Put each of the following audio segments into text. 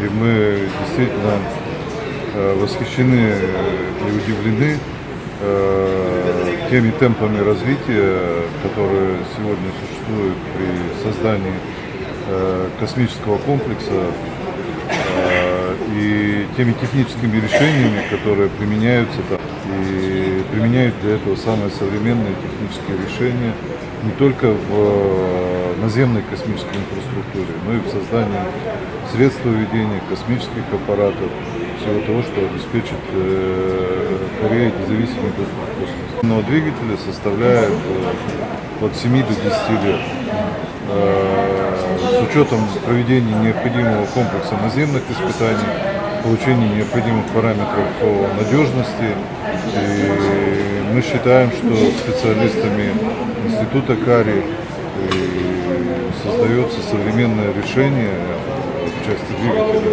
И мы действительно восхищены и удивлены теми темпами развития, которые сегодня существуют при создании космического комплекса и теми техническими решениями, которые применяются там, и применяют для этого самые современные технические решения не только в э, наземной космической инфраструктуре, но и в создании средств ведения космических аппаратов, всего того, что обеспечит э, Корее независимый доступ к космосу. Но двигатели составляют э, от 7 до 10 лет. С учетом проведения необходимого комплекса наземных испытаний, получения необходимых параметров по надежности. И мы считаем, что специалистами Института Кари создается современное решение в части двигателя.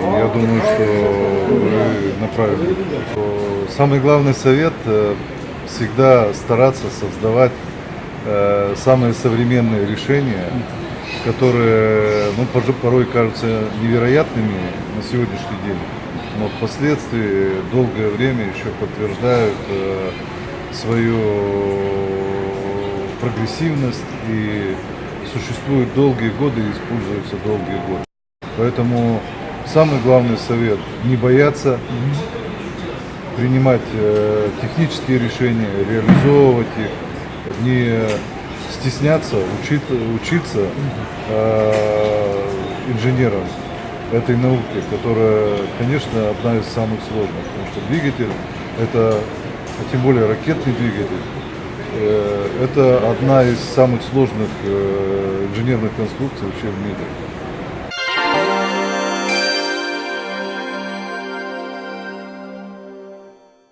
И я думаю, что вы направили. Самый главный совет э, всегда стараться создавать э, самые современные решения, которые ну, порой кажутся невероятными на сегодняшний день, но впоследствии долгое время еще подтверждают э, свою прогрессивность и существуют долгие годы и используются долгие годы. Поэтому самый главный совет – не бояться принимать э, технические решения, реализовывать их, не стесняться, учить, учиться э, инженерам этой науки, которая, конечно, одна из самых сложных, потому что двигатель это, а тем более ракетный двигатель, э, это одна из самых сложных э, инженерных конструкций вообще в мире.